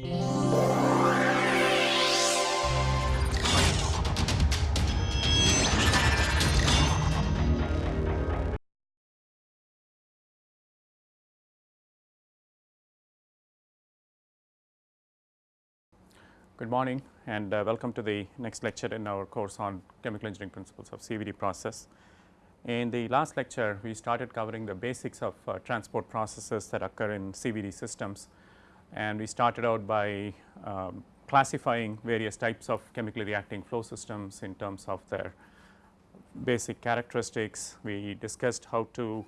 Good morning and uh, welcome to the next lecture in our course on chemical engineering principles of CVD process. In the last lecture we started covering the basics of uh, transport processes that occur in CVD systems and we started out by um, classifying various types of chemically reacting flow systems in terms of their basic characteristics. We discussed how to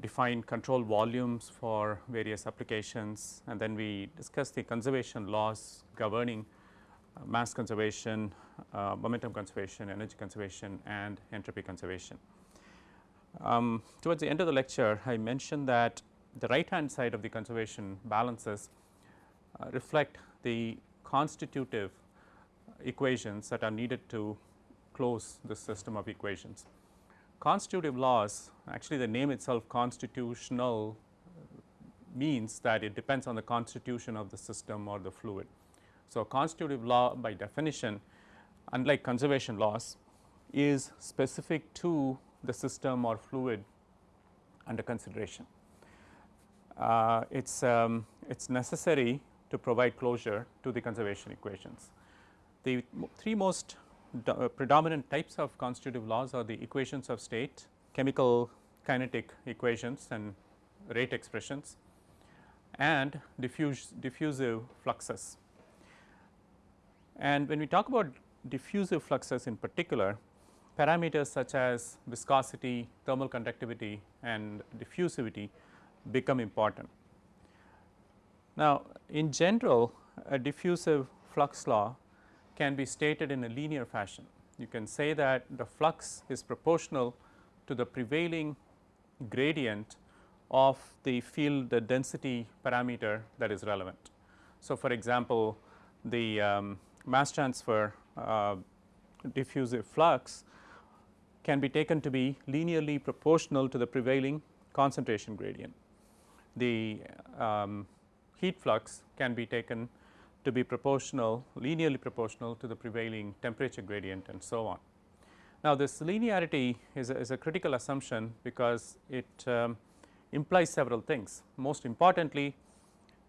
define control volumes for various applications and then we discussed the conservation laws governing mass conservation, uh, momentum conservation, energy conservation and entropy conservation. Um, towards the end of the lecture I mentioned that the right hand side of the conservation balances uh, reflect the constitutive equations that are needed to close this system of equations. Constitutive laws actually the name itself constitutional means that it depends on the constitution of the system or the fluid. So, constitutive law by definition unlike conservation laws is specific to the system or fluid under consideration. Uh, it is um, it's necessary to provide closure to the conservation equations. The three most predominant types of constitutive laws are the equations of state, chemical kinetic equations and rate expressions and diffuse, diffusive fluxes. And when we talk about diffusive fluxes in particular, parameters such as viscosity, thermal conductivity and diffusivity become important. Now, in general a diffusive flux law can be stated in a linear fashion. You can say that the flux is proportional to the prevailing gradient of the field the density parameter that is relevant. So, for example, the um, mass transfer uh, diffusive flux can be taken to be linearly proportional to the prevailing concentration gradient. The um, heat flux can be taken to be proportional linearly proportional to the prevailing temperature gradient and so on. Now, this linearity is a, is a critical assumption because it um, implies several things. Most importantly,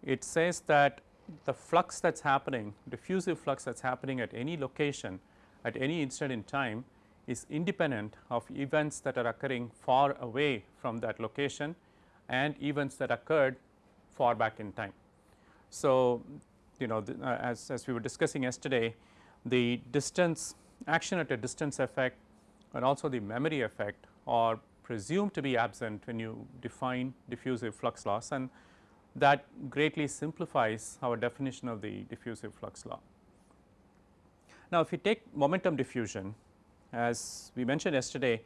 it says that the flux that is happening diffusive flux that is happening at any location at any instant in time is independent of events that are occurring far away from that location and events that occurred far back in time. So, you know the, uh, as, as we were discussing yesterday the distance action at a distance effect and also the memory effect are presumed to be absent when you define diffusive flux loss and that greatly simplifies our definition of the diffusive flux law. Now, if we take momentum diffusion as we mentioned yesterday,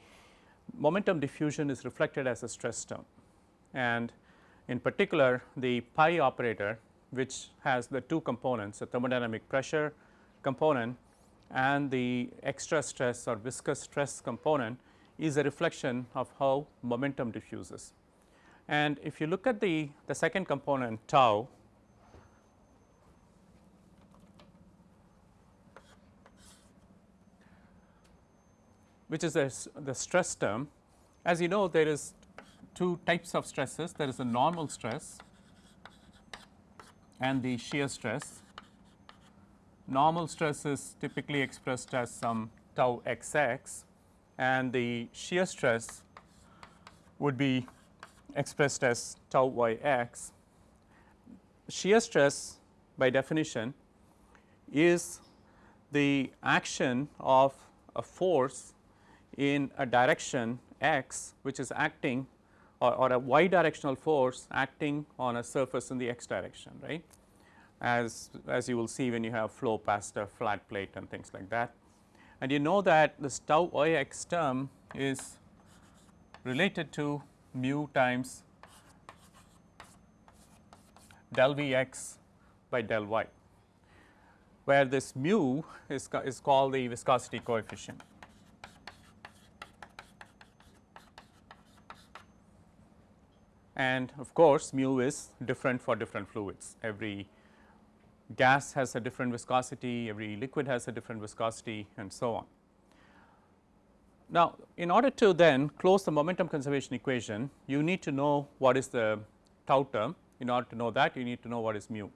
momentum diffusion is reflected as a stress term and in particular the pi operator which has the two components the thermodynamic pressure component and the extra stress or viscous stress component is a reflection of how momentum diffuses. And if you look at the, the second component tau, which is a, the stress term. As you know there is two types of stresses there is a normal stress and the shear stress. Normal stress is typically expressed as some tau xx and the shear stress would be expressed as tau y x. Shear stress by definition is the action of a force in a direction x which is acting or, or, a y directional force acting on a surface in the x direction right as, as you will see when you have flow past a flat plate and things like that. And you know that this tau y x term is related to mu times del V x by del y, where this mu is, is called the viscosity coefficient. And of course, mu is different for different fluids. Every gas has a different viscosity, every liquid has a different viscosity and so on. Now, in order to then close the momentum conservation equation, you need to know what is the tau term. In order to know that, you need to know what is mu.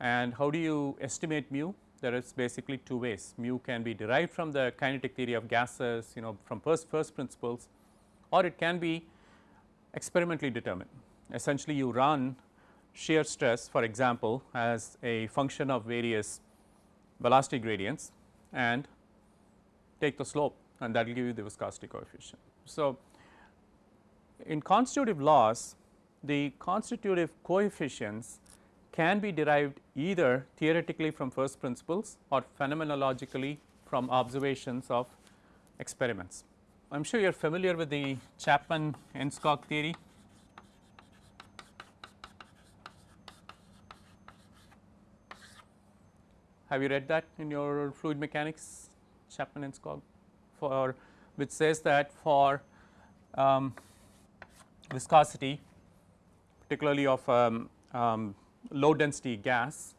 And how do you estimate mu? There is basically two ways. Mu can be derived from the kinetic theory of gases, you know, from first, first principles, or it can be experimentally determined. Essentially, you run shear stress for example, as a function of various velocity gradients and take the slope and that will give you the viscosity coefficient. So, in constitutive laws the constitutive coefficients can be derived either theoretically from first principles or phenomenologically from observations of experiments. I am sure you are familiar with the Chapman-Enskog theory. Have you read that in your fluid mechanics Chapman-Enskog for which says that for um, viscosity particularly of um, um, low density gas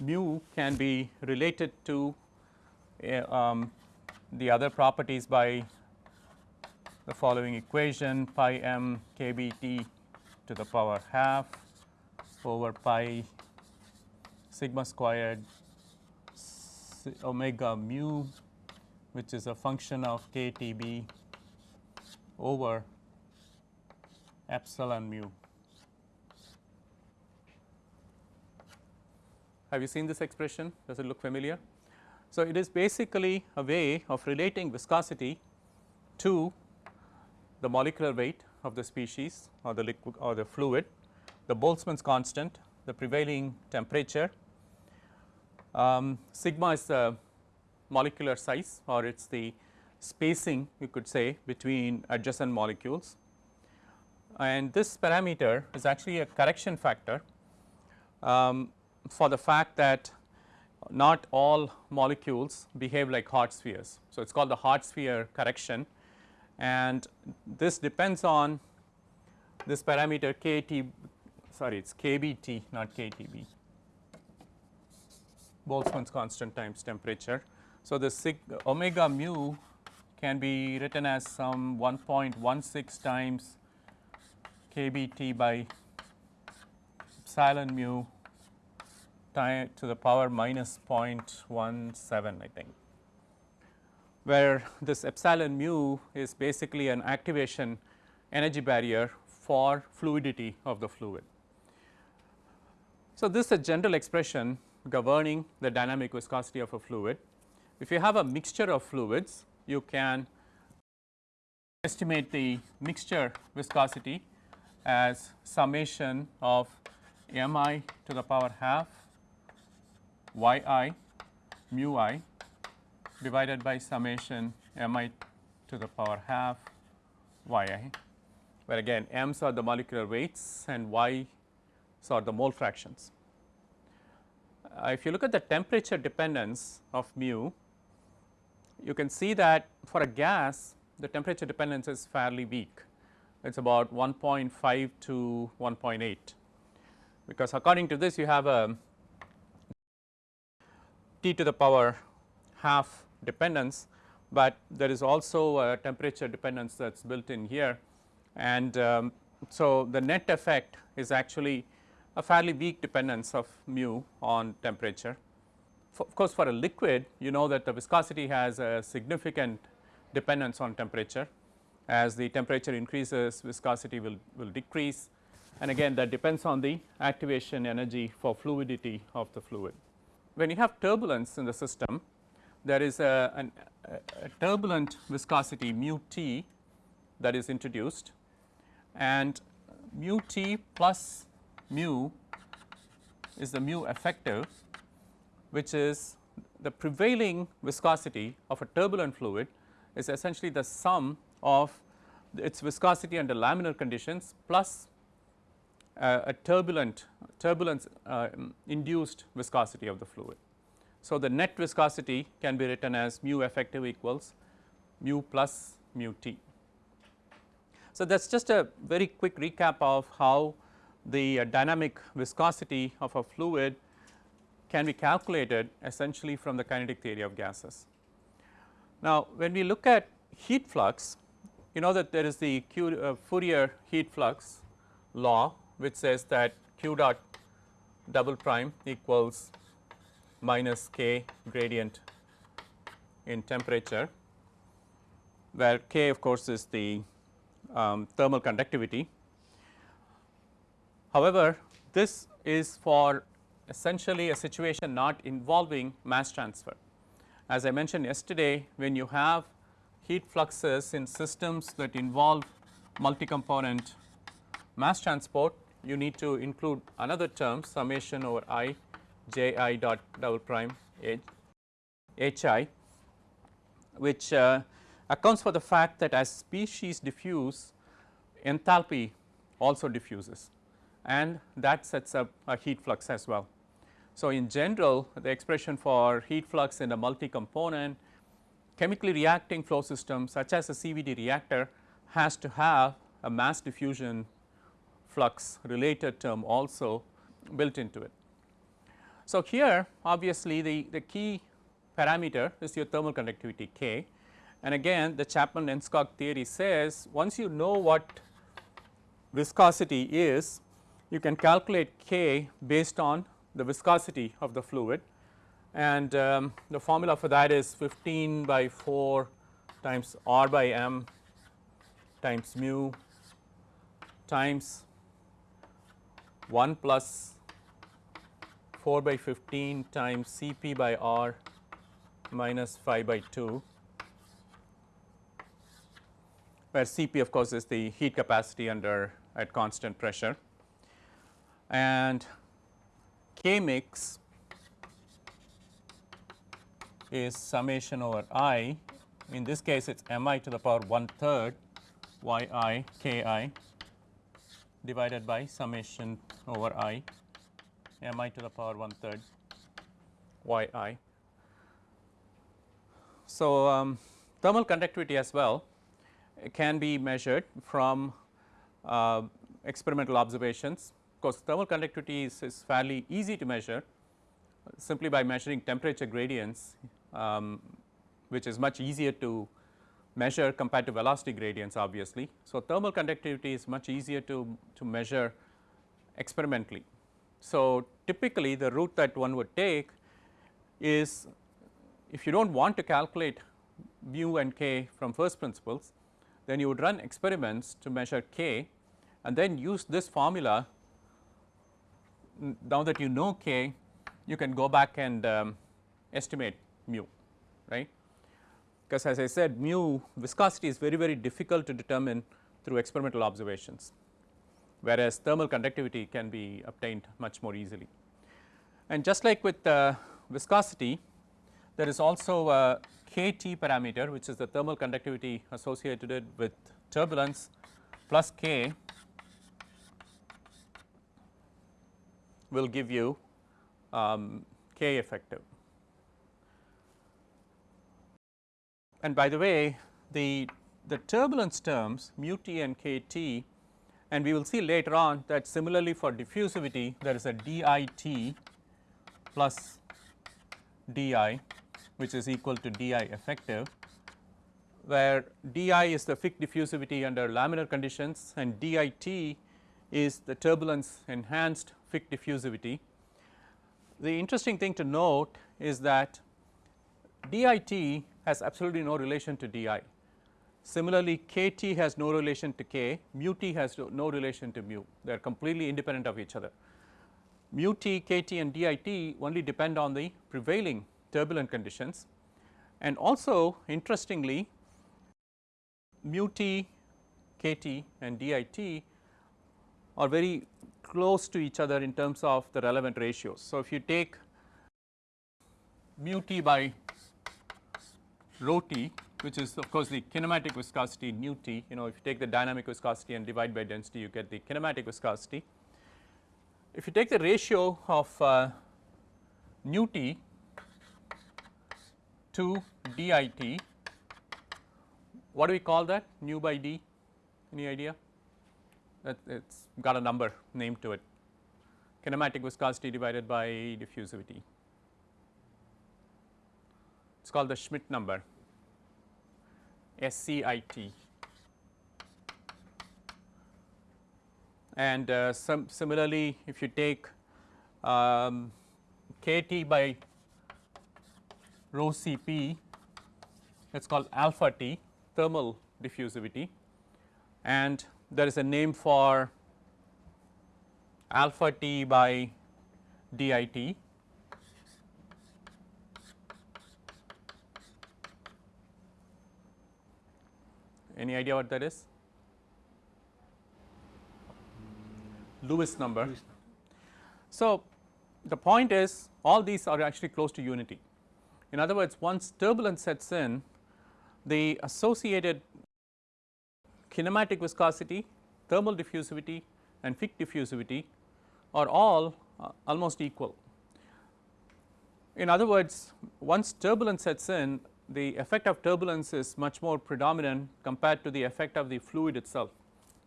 mu can be related to uh, the other properties by the following equation pi m k b t to the power half over pi sigma squared omega mu which is a function of k T b over epsilon mu. Have you seen this expression? Does it look familiar? So, it is basically a way of relating viscosity to the molecular weight of the species or the liquid or the fluid, the Boltzmann's constant, the prevailing temperature. Um, sigma is the molecular size or it is the spacing you could say between adjacent molecules. And this parameter is actually a correction factor um, for the fact that not all molecules behave like hard spheres. So, it is called the hard sphere correction and this depends on this parameter KT sorry it is KBT not KTB Boltzmann's constant times temperature. So, the sig omega mu can be written as some 1.16 times kBT by epsilon mu to the power minus 0.17 I think, where this epsilon mu is basically an activation energy barrier for fluidity of the fluid. So, this is a general expression governing the dynamic viscosity of a fluid. If you have a mixture of fluids, you can estimate the mixture viscosity as summation of m i to the power half y i mu i divided by summation m i to the power half y i, where again m's are the molecular weights and y's are the mole fractions. Uh, if you look at the temperature dependence of mu, you can see that for a gas the temperature dependence is fairly weak. It is about 1.5 to 1.8 because according to this you have a t to the power half dependence, but there is also a temperature dependence that is built in here and um, so the net effect is actually a fairly weak dependence of mu on temperature. For, of course, for a liquid you know that the viscosity has a significant dependence on temperature. As the temperature increases viscosity will, will decrease and again that depends on the activation energy for fluidity of the fluid. When you have turbulence in the system there is a, an, a turbulent viscosity mu t that is introduced and mu t plus mu is the mu effective which is the prevailing viscosity of a turbulent fluid is essentially the sum of its viscosity under laminar conditions plus uh, a turbulent turbulence uh, induced viscosity of the fluid. So, the net viscosity can be written as mu effective equals mu plus mu t. So, that is just a very quick recap of how the uh, dynamic viscosity of a fluid can be calculated essentially from the kinetic theory of gases. Now, when we look at heat flux, you know that there is the Q, uh, Fourier heat flux law which says that q dot double prime equals minus k gradient in temperature where k of course is the um, thermal conductivity. However, this is for essentially a situation not involving mass transfer. As I mentioned yesterday when you have heat fluxes in systems that involve multi-component mass transport you need to include another term summation over i j i dot double prime h i which uh, accounts for the fact that as species diffuse enthalpy also diffuses and that sets up a heat flux as well. So, in general the expression for heat flux in a multi component chemically reacting flow system such as a CVD reactor has to have a mass diffusion flux related term also built into it. So, here obviously the, the key parameter is your thermal conductivity K. And again the Chapman-Enskog theory says once you know what viscosity is you can calculate K based on the viscosity of the fluid. And um, the formula for that is 15 by 4 times R by m times mu times 1 plus 4 by 15 times C p by R minus 5 by 2 where C p of course is the heat capacity under at constant pressure. And K mix is summation over i. In this case it is m i to the power 1 third y i k i divided by summation over i m i to the power 1 third y i. So, um, thermal conductivity as well can be measured from uh, experimental observations Of course thermal conductivity is, is, fairly easy to measure simply by measuring temperature gradients um, which is much easier to measure compared to velocity gradients obviously. So, thermal conductivity is much easier to, to measure experimentally. So, typically the route that one would take is if you do not want to calculate mu and k from first principles then you would run experiments to measure k and then use this formula. Now that you know k you can go back and um, estimate mu right? Because as I said mu viscosity is very very difficult to determine through experimental observations whereas thermal conductivity can be obtained much more easily. And just like with uh, viscosity there is also a kT parameter which is the thermal conductivity associated with turbulence plus k will give you um, K effective. And by the way the, the turbulence terms mu t and k t and we will see later on that similarly for diffusivity there is a DIT plus d i which is equal to d i effective where d i is the Fick diffusivity under laminar conditions and d i t is the turbulence enhanced Fick diffusivity. The interesting thing to note is that DIT has absolutely no relation to DI. Similarly, KT has no relation to K, mu T has no relation to mu, they are completely independent of each other. Mu T, KT and DIT only depend on the prevailing turbulent conditions and also interestingly mu T, KT and DIT are very close to each other in terms of the relevant ratios. So, if you take mu t by rho t which is of course the kinematic viscosity nu t. You know if you take the dynamic viscosity and divide by density you get the kinematic viscosity. If you take the ratio of uh, nu t to dit what do we call that? Nu by d? Any idea? That it's got a number named to it. Kinematic viscosity divided by diffusivity. It is called the Schmidt number SCIT. And uh, similarly if you take um, kT by rho Cp that is called alpha T thermal diffusivity and there is a name for alpha T by DIT Any idea what that is? Lewis number. So, the point is all these are actually close to unity. In other words, once turbulence sets in, the associated kinematic viscosity, thermal diffusivity and Fick diffusivity are all uh, almost equal. In other words, once turbulence sets in, the effect of turbulence is much more predominant compared to the effect of the fluid itself.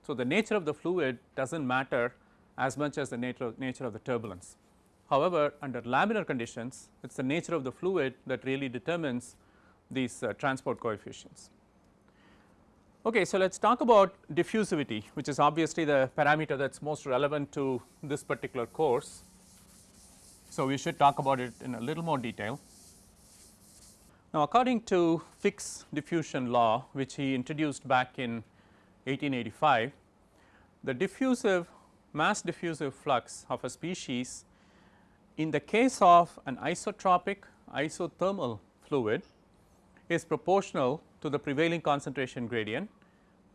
So, the nature of the fluid does not matter as much as the nature of, nature of the turbulence. However, under laminar conditions it is the nature of the fluid that really determines these uh, transport coefficients. Okay, so let us talk about diffusivity which is obviously the parameter that is most relevant to this particular course. So, we should talk about it in a little more detail. Now, according to Fick's diffusion law which he introduced back in 1885, the diffusive mass diffusive flux of a species in the case of an isotropic isothermal fluid is proportional to the prevailing concentration gradient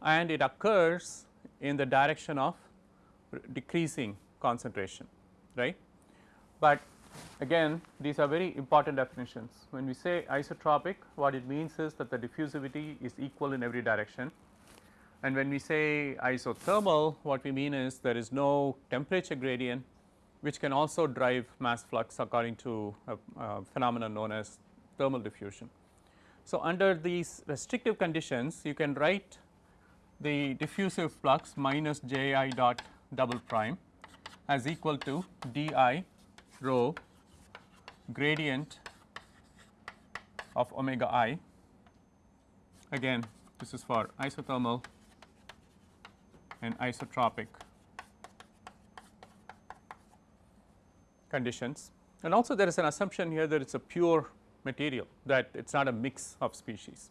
and it occurs in the direction of decreasing concentration right. But again these are very important definitions. When we say isotropic what it means is that the diffusivity is equal in every direction and when we say isothermal what we mean is there is no temperature gradient which can also drive mass flux according to a, a phenomenon known as thermal diffusion. So, under these restrictive conditions you can write the diffusive flux minus J i dot double prime as equal to d i rho gradient of omega i again this is for isothermal and isotropic conditions and also there is an assumption here that it is a pure material that it is not a mix of species.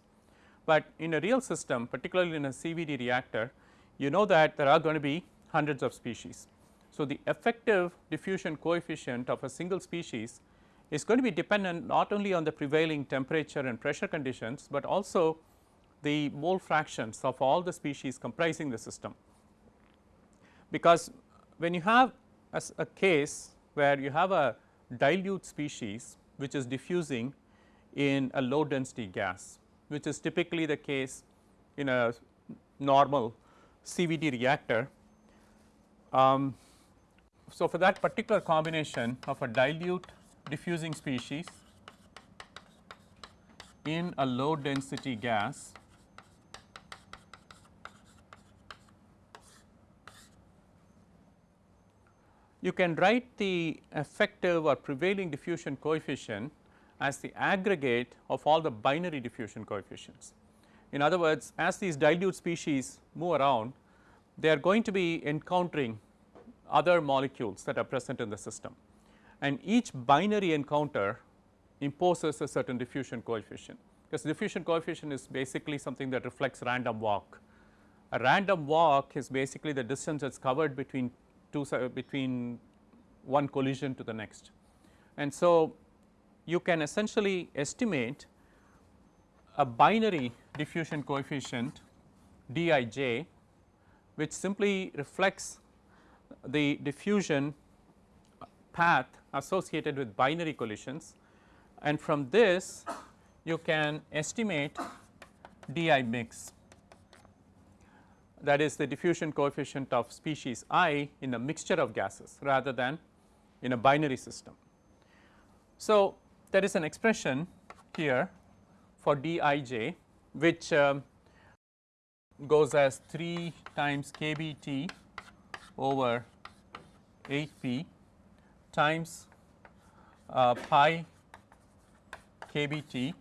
But in a real system particularly in a CVD reactor you know that there are going to be hundreds of species. So, the effective diffusion coefficient of a single species is going to be dependent not only on the prevailing temperature and pressure conditions, but also the mole fractions of all the species comprising the system. Because when you have a case where you have a dilute species which is diffusing in a low density gas, which is typically the case in a normal CVD reactor. Um, so, for that particular combination of a dilute diffusing species in a low density gas you can write the effective or prevailing diffusion coefficient as the aggregate of all the binary diffusion coefficients. In other words, as these dilute species move around, they are going to be encountering other molecules that are present in the system and each binary encounter imposes a certain diffusion coefficient because diffusion coefficient is basically something that reflects random walk. A random walk is basically the distance that is covered between two between one collision to the next. And so, you can essentially estimate a binary diffusion coefficient Dij which simply reflects the diffusion path associated with binary collisions and from this you can estimate di mix that is the diffusion coefficient of species i in a mixture of gases rather than in a binary system. So, there is an expression here for dij which um, goes as 3 times kBT over 8 p times uh, pi kBT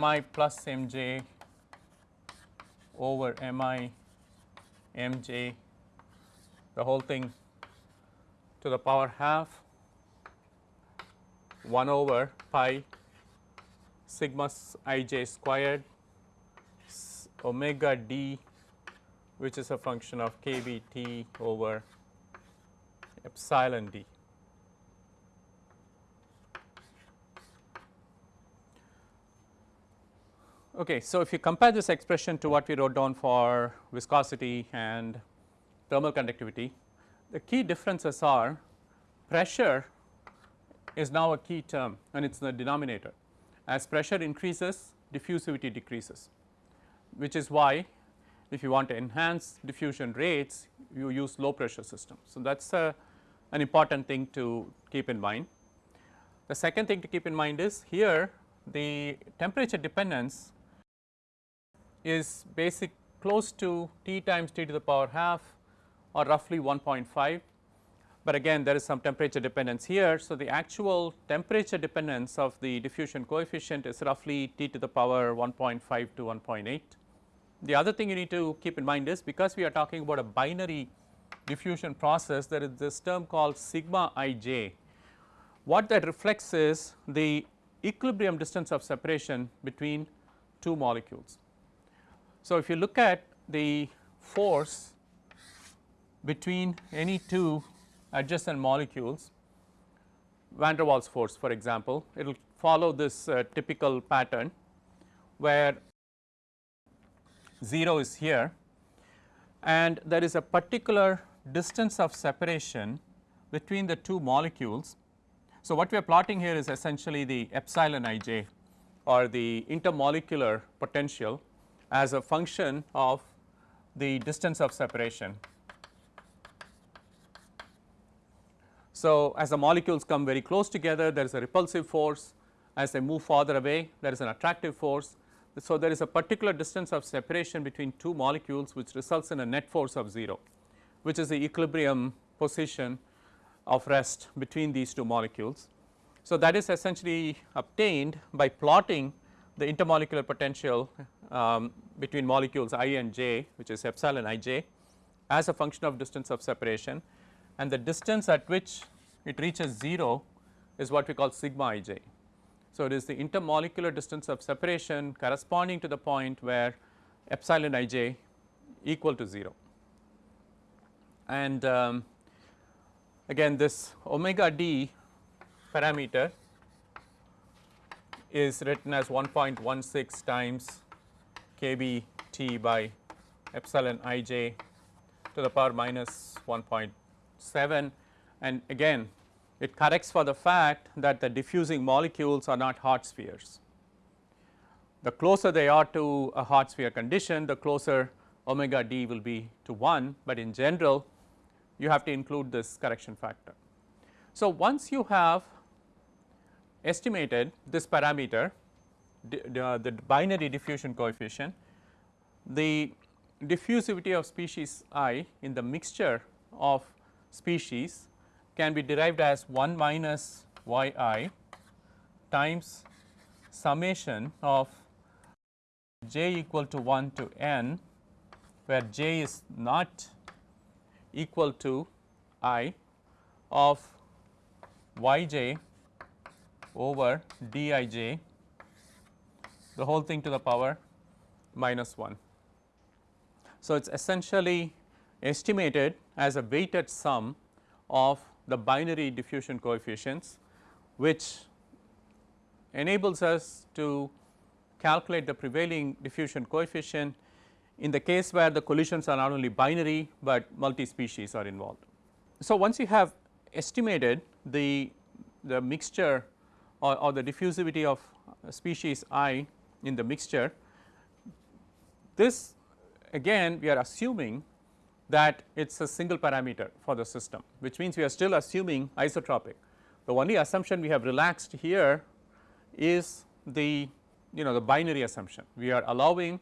mi plus mj over mi mj the whole thing to the power half 1 over pi sigma ij squared omega d which is a function of k b t over epsilon d. Okay, so if you compare this expression to what we wrote down for viscosity and thermal conductivity, the key differences are pressure is now a key term and it is in the denominator. As pressure increases, diffusivity decreases, which is why if you want to enhance diffusion rates, you use low pressure systems. So, that is a, an important thing to keep in mind. The second thing to keep in mind is here the temperature dependence is basic close to T times T to the power half or roughly 1.5 but again there is some temperature dependence here. So, the actual temperature dependence of the diffusion coefficient is roughly T to the power 1.5 to 1.8. The other thing you need to keep in mind is because we are talking about a binary diffusion process there is this term called sigma ij. What that reflects is the equilibrium distance of separation between two molecules. So, if you look at the force between any two adjacent molecules van der Waals force for example, it will follow this uh, typical pattern where 0 is here and there is a particular distance of separation between the two molecules. So, what we are plotting here is essentially the epsilon ij or the intermolecular potential as a function of the distance of separation So, as the molecules come very close together there is a repulsive force as they move farther away there is an attractive force. So, there is a particular distance of separation between two molecules which results in a net force of 0 which is the equilibrium position of rest between these two molecules. So, that is essentially obtained by plotting the intermolecular potential um, between molecules i and j which is epsilon ij as a function of distance of separation and the distance at which it reaches 0 is what we call sigma ij. So, it is the intermolecular distance of separation corresponding to the point where epsilon ij equal to 0. And um, again this omega d parameter is written as 1.16 times kb t by epsilon ij to the power minus 1.7 and again it corrects for the fact that the diffusing molecules are not hard spheres. The closer they are to a hard sphere condition the closer omega d will be to 1, but in general you have to include this correction factor. So, once you have estimated this parameter the, uh, the binary diffusion coefficient, the diffusivity of species i in the mixture of species can be derived as 1 minus y i times summation of j equal to 1 to n where j is not equal to i of y j over d i j the whole thing to the power minus 1. So, it is essentially estimated as a weighted sum of the binary diffusion coefficients which enables us to calculate the prevailing diffusion coefficient in the case where the collisions are not only binary, but multi species are involved. So, once you have estimated the, the mixture or, or the diffusivity of species i in the mixture, this again we are assuming that it is a single parameter for the system which means we are still assuming isotropic. The only assumption we have relaxed here is the you know the binary assumption. We are allowing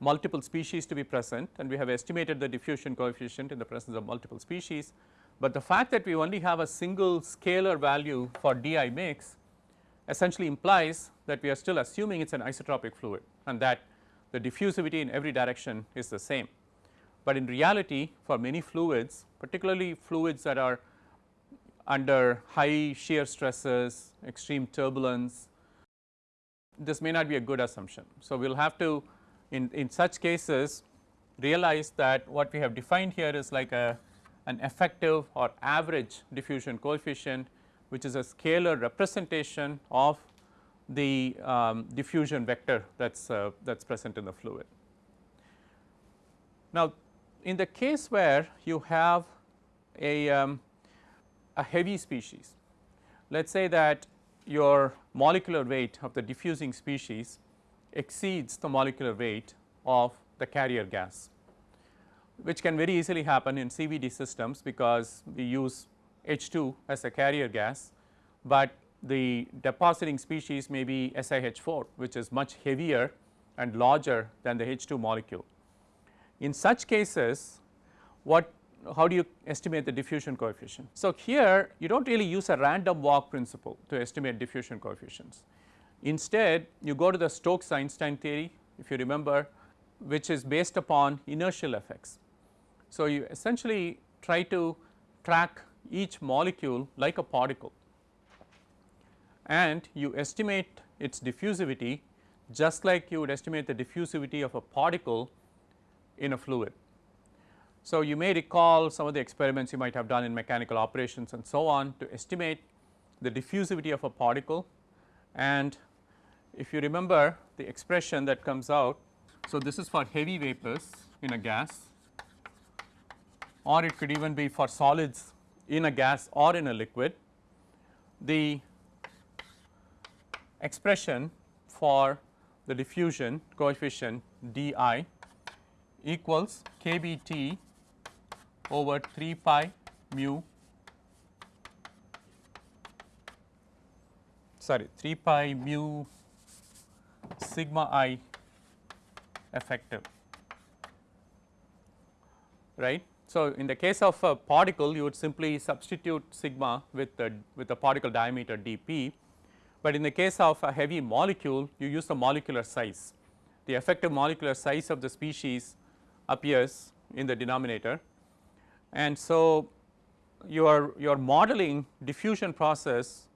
multiple species to be present and we have estimated the diffusion coefficient in the presence of multiple species, but the fact that we only have a single scalar value for DI mix essentially implies that we are still assuming it is an isotropic fluid and that the diffusivity in every direction is the same. But in reality for many fluids particularly fluids that are under high shear stresses, extreme turbulence, this may not be a good assumption. So, we will have to in, in such cases realize that what we have defined here is like a an effective or average diffusion coefficient which is a scalar representation of the um, diffusion vector that is uh, that is present in the fluid. Now, in the case where you have a, um, a heavy species, let us say that your molecular weight of the diffusing species exceeds the molecular weight of the carrier gas, which can very easily happen in CVD systems because we use H2 as a carrier gas, but the depositing species may be SiH4 which is much heavier and larger than the H2 molecule. In such cases what how do you estimate the diffusion coefficient? So, here you do not really use a random walk principle to estimate diffusion coefficients. Instead you go to the Stokes Einstein theory if you remember which is based upon inertial effects. So, you essentially try to track each molecule like a particle and you estimate its diffusivity just like you would estimate the diffusivity of a particle in a fluid. So, you may recall some of the experiments you might have done in mechanical operations and so on to estimate the diffusivity of a particle and if you remember the expression that comes out. So, this is for heavy vapors in a gas or it could even be for solids in a gas or in a liquid. The expression for the diffusion coefficient d i equals k b t over 3 pi mu sorry 3 pi mu sigma i effective right. So, in the case of a particle you would simply substitute sigma with the with the particle diameter dp, but in the case of a heavy molecule you use the molecular size. The effective molecular size of the species appears in the denominator and so you are you are modeling diffusion process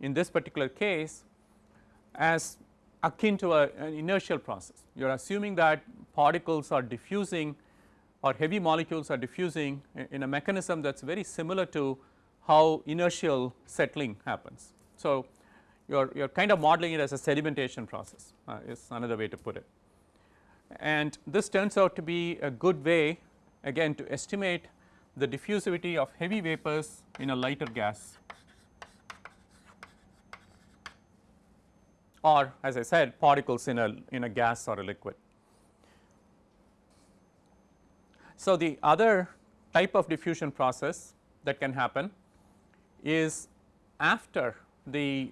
in this particular case as akin to a, an inertial process. You are assuming that particles are diffusing or heavy molecules are diffusing in a mechanism that is very similar to how inertial settling happens. So, you are you are kind of modeling it as a sedimentation process uh, is another way to put it. And this turns out to be a good way again to estimate the diffusivity of heavy vapors in a lighter gas or as I said particles in a in a gas or a liquid. So, the other type of diffusion process that can happen is after the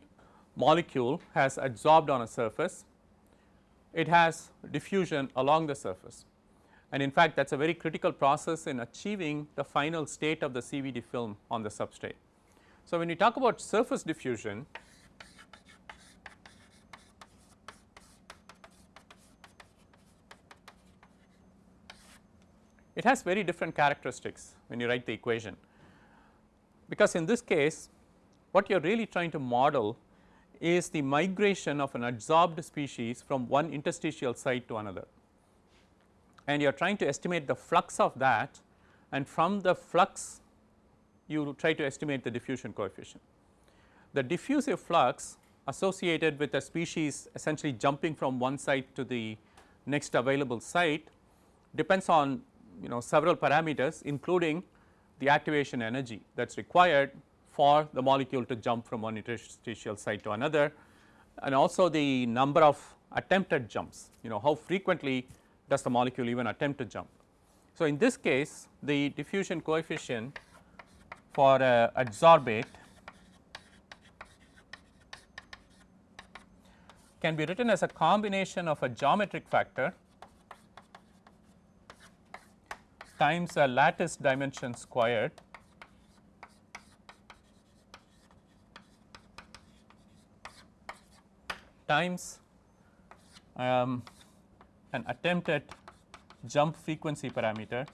molecule has adsorbed on a surface, it has diffusion along the surface and in fact that is a very critical process in achieving the final state of the CVD film on the substrate. So, when we talk about surface diffusion it has very different characteristics when you write the equation because in this case what you are really trying to model is the migration of an adsorbed species from one interstitial site to another and you are trying to estimate the flux of that and from the flux you try to estimate the diffusion coefficient. The diffusive flux associated with a species essentially jumping from one site to the next available site depends on you know several parameters including the activation energy that is required for the molecule to jump from one interstitial site to another and also the number of attempted jumps you know how frequently does the molecule even attempt to jump. So, in this case the diffusion coefficient for a adsorbate can be written as a combination of a geometric factor times a lattice dimension squared times um, an attempted jump frequency parameter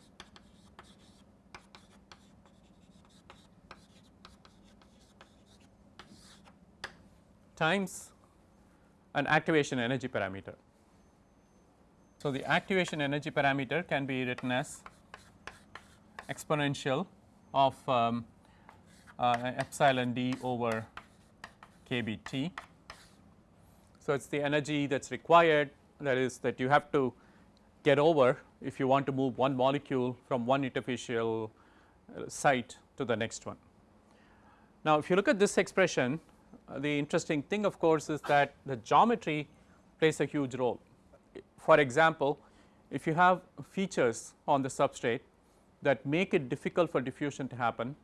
times an activation energy parameter. So, the activation energy parameter can be written as exponential of um, uh, epsilon d over kBt. So, it is the energy that is required that is that you have to get over if you want to move one molecule from one interfacial uh, site to the next one. Now, if you look at this expression uh, the interesting thing of course is that the geometry plays a huge role. For example, if you have features on the substrate that make it difficult for diffusion to happen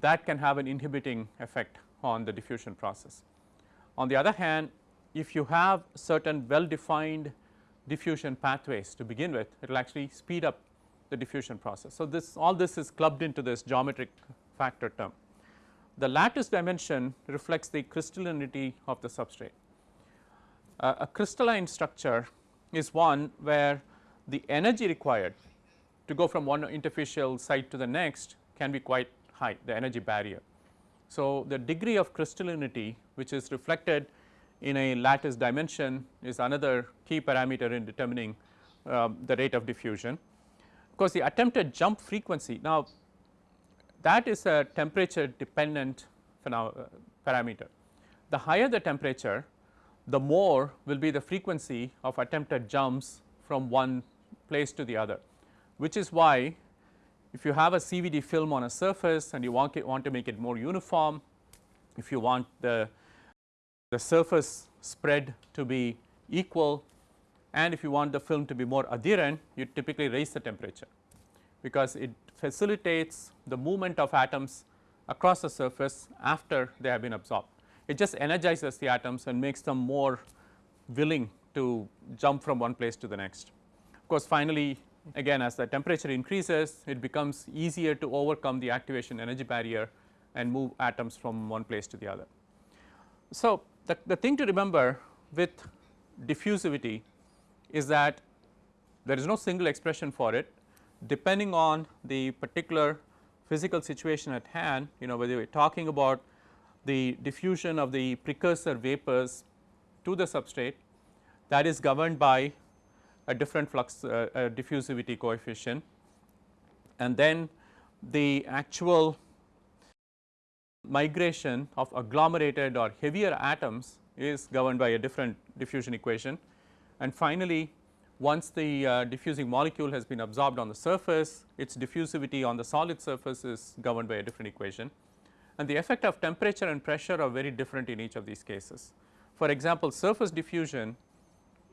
that can have an inhibiting effect on the diffusion process. On the other hand, if you have certain well defined diffusion pathways to begin with, it will actually speed up the diffusion process. So, this all this is clubbed into this geometric factor term. The lattice dimension reflects the crystallinity of the substrate. Uh, a crystalline structure is one where the energy required to go from one interfacial site to the next can be quite high, the energy barrier. So, the degree of crystallinity which is reflected in a lattice dimension is another key parameter in determining um, the rate of diffusion. Of course, the attempted jump frequency now that is a temperature dependent uh, parameter. The higher the temperature the more will be the frequency of attempted jumps from one place to the other, which is why if you have a CVD film on a surface and you want, it, want to make it more uniform, if you want the, the surface spread to be equal and if you want the film to be more adherent, you typically raise the temperature because it facilitates the movement of atoms across the surface after they have been absorbed. It just energizes the atoms and makes them more willing to jump from one place to the next. Of course, finally again as the temperature increases it becomes easier to overcome the activation energy barrier and move atoms from one place to the other. So, the, the thing to remember with diffusivity is that there is no single expression for it depending on the particular physical situation at hand you know whether we are talking about the diffusion of the precursor vapors to the substrate that is governed by a different flux uh, uh, diffusivity coefficient and then the actual migration of agglomerated or heavier atoms is governed by a different diffusion equation. And finally, once the uh, diffusing molecule has been absorbed on the surface, its diffusivity on the solid surface is governed by a different equation. And the effect of temperature and pressure are very different in each of these cases. For example, surface diffusion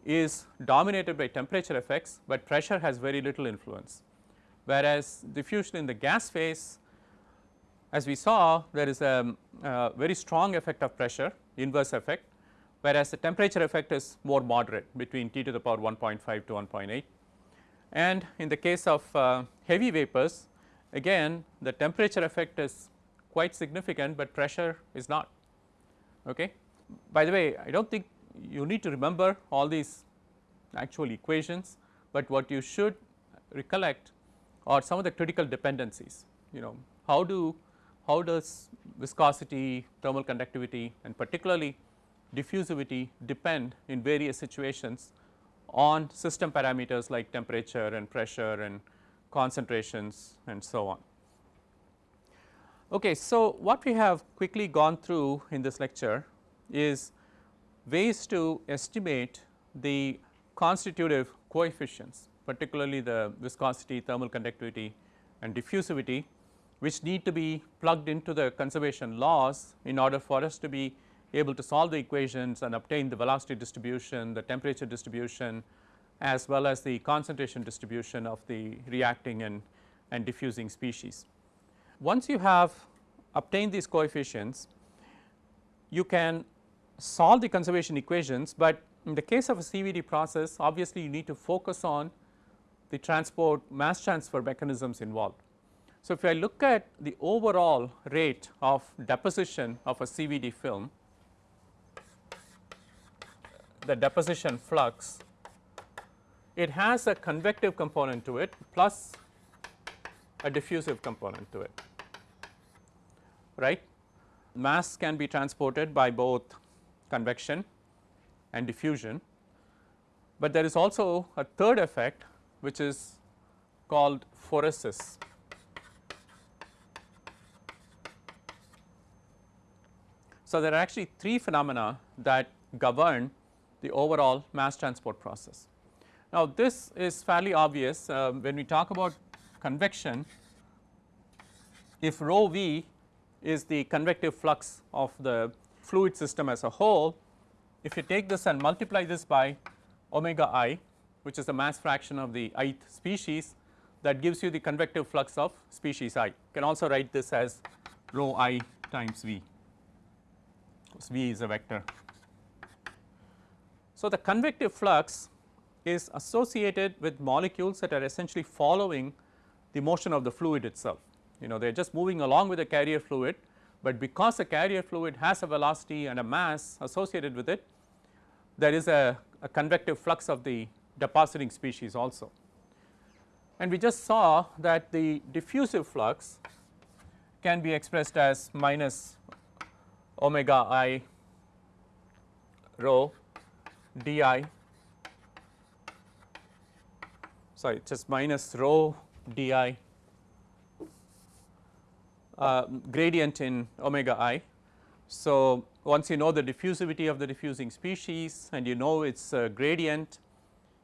is dominated by temperature effects, but pressure has very little influence. Whereas, diffusion in the gas phase as we saw there is a, a very strong effect of pressure inverse effect whereas the temperature effect is more moderate between T to the power 1.5 to 1.8. And in the case of uh, heavy vapors again the temperature effect is quite significant, but pressure is not. Okay. By the way I do not think you need to remember all these actual equations, but what you should recollect are some of the critical dependencies you know how do how does viscosity, thermal conductivity and particularly diffusivity depend in various situations on system parameters like temperature and pressure and concentrations and so on. Okay, so what we have quickly gone through in this lecture is ways to estimate the constitutive coefficients particularly the viscosity, thermal conductivity and diffusivity which need to be plugged into the conservation laws in order for us to be able to solve the equations and obtain the velocity distribution, the temperature distribution as well as the concentration distribution of the reacting and, and diffusing species. Once you have obtained these coefficients, you can solve the conservation equations, but in the case of a CVD process obviously you need to focus on the transport mass transfer mechanisms involved. So, if I look at the overall rate of deposition of a CVD film the deposition flux, it has a convective component to it plus a diffusive component to it, right. Mass can be transported by both convection and diffusion, but there is also a third effect which is called phoresis. So, there are actually three phenomena that govern the overall mass transport process. Now, this is fairly obvious uh, when we talk about convection if rho v is the convective flux of the fluid system as a whole, if you take this and multiply this by omega i which is the mass fraction of the ith species that gives you the convective flux of species i. You can also write this as rho i times v because v is a vector. So, the convective flux is associated with molecules that are essentially following the motion of the fluid itself. You know they are just moving along with the carrier fluid, but because the carrier fluid has a velocity and a mass associated with it, there is a, a convective flux of the depositing species also. And we just saw that the diffusive flux can be expressed as minus omega i rho d i sorry just minus rho d i uh, gradient in omega i. So, once you know the diffusivity of the diffusing species and you know its uh, gradient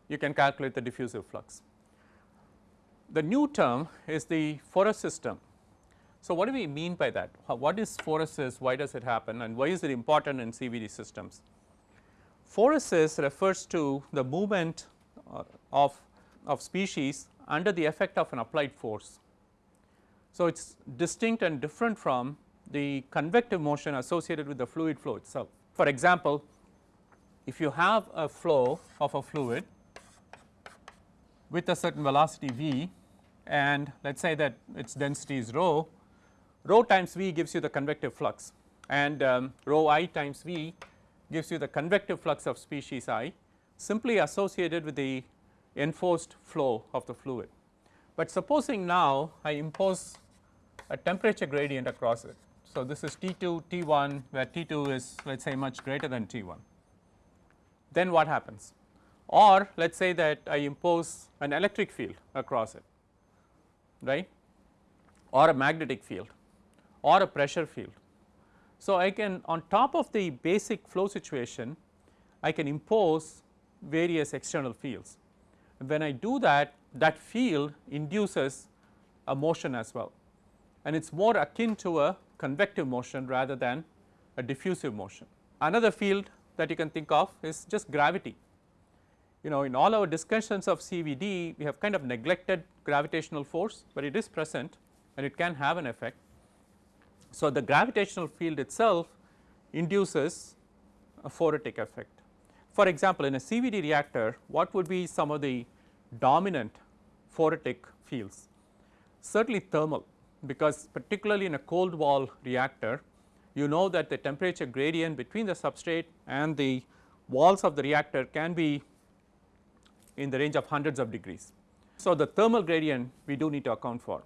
you can calculate the diffusive flux. The new term is the phoresis system. so, what do we mean by that? What is phoresis? Why does it happen and why is it important in CVD systems? Phoresis refers to the movement uh, of, of species under the effect of an applied force. So, it is distinct and different from the convective motion associated with the fluid flow itself. For example, if you have a flow of a fluid with a certain velocity v and let us say that its density is rho rho times V gives you the convective flux and um, rho i times V gives you the convective flux of species i simply associated with the enforced flow of the fluid. But supposing now I impose a temperature gradient across it. So, this is T 2 T 1 where T 2 is let us say much greater than T 1. Then what happens? Or let us say that I impose an electric field across it right or a magnetic field or a pressure field. So, I can on top of the basic flow situation I can impose various external fields. When I do that that field induces a motion as well and it is more akin to a convective motion rather than a diffusive motion. Another field that you can think of is just gravity. You know in all our discussions of CVD we have kind of neglected gravitational force, but it is present and it can have an effect. So, the gravitational field itself induces a phoretic effect. For example, in a CVD reactor what would be some of the dominant phoretic fields? Certainly thermal because particularly in a cold wall reactor you know that the temperature gradient between the substrate and the walls of the reactor can be in the range of hundreds of degrees. So, the thermal gradient we do need to account for.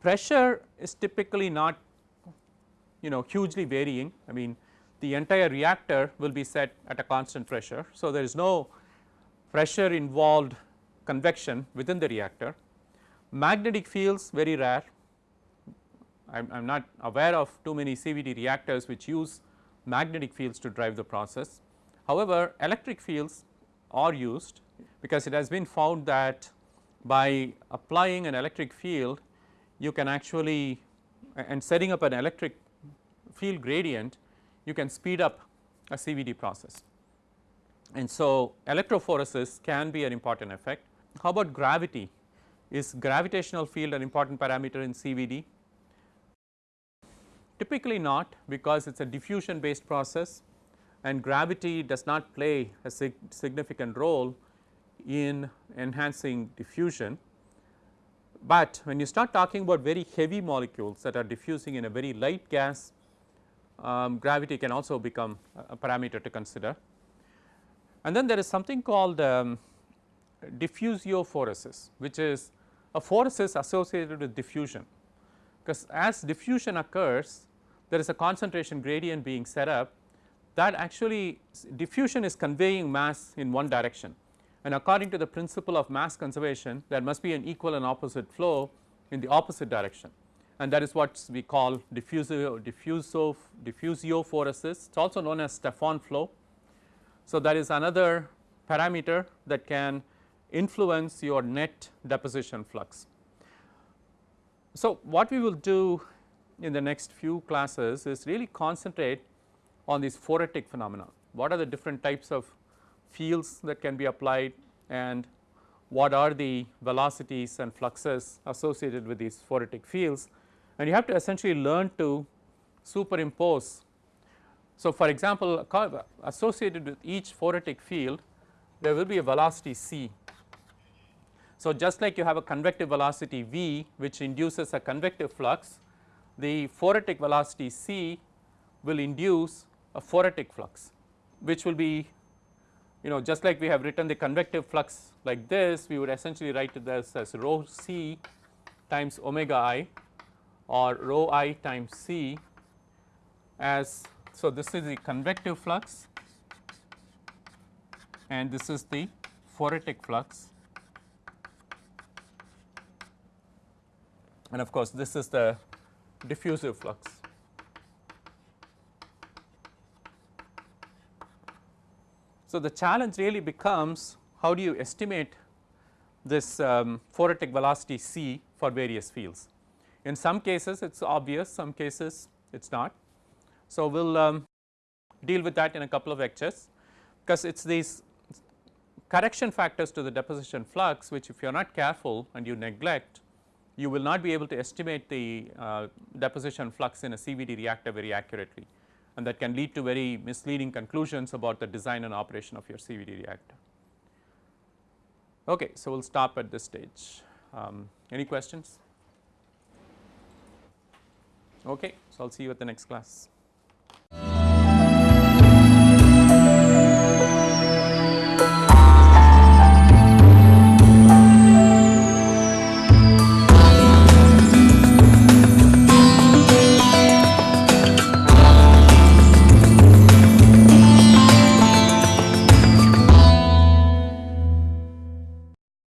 Pressure is typically not you know hugely varying I mean the entire reactor will be set at a constant pressure. So, there is no pressure involved convection within the reactor. Magnetic fields very rare I am not aware of too many CVD reactors which use magnetic fields to drive the process. However, electric fields are used because it has been found that by applying an electric field you can actually and setting up an electric field gradient you can speed up a CVD process. And so, electrophoresis can be an important effect. How about gravity? Is gravitational field an important parameter in CVD? Typically not because it is a diffusion based process and gravity does not play a sig significant role in enhancing diffusion. But when you start talking about very heavy molecules that are diffusing in a very light gas um, gravity can also become a parameter to consider. And then there is something called um, diffusiophoresis which is a phoresis associated with diffusion because as diffusion occurs there is a concentration gradient being set up that actually diffusion is conveying mass in one direction and according to the principle of mass conservation there must be an equal and opposite flow in the opposite direction and that is what we call diffusio, diffusio, diffusiophoresis it is also known as Stefan flow. So, that is another parameter that can influence your net deposition flux. So, what we will do in the next few classes is really concentrate on these phoretic phenomena. What are the different types of fields that can be applied and what are the velocities and fluxes associated with these phoretic fields and you have to essentially learn to superimpose. So, for example, associated with each phoretic field there will be a velocity c. So, just like you have a convective velocity v which induces a convective flux the phoretic velocity c will induce a phoretic flux which will be you know just like we have written the convective flux like this we would essentially write this as rho c times omega i or rho i times c as so this is the convective flux and this is the phoretic flux. And of course this is the diffusive flux. So, the challenge really becomes how do you estimate this um, phoretic velocity c for various fields. In some cases it is obvious, some cases it is not. So, we will um, deal with that in a couple of lectures because it is these correction factors to the deposition flux which if you are not careful and you neglect you will not be able to estimate the uh, deposition flux in a CVD reactor very accurately and that can lead to very misleading conclusions about the design and operation of your CVD reactor. Okay, so we will stop at this stage. Um, any questions? Okay, so I will see you at the next class.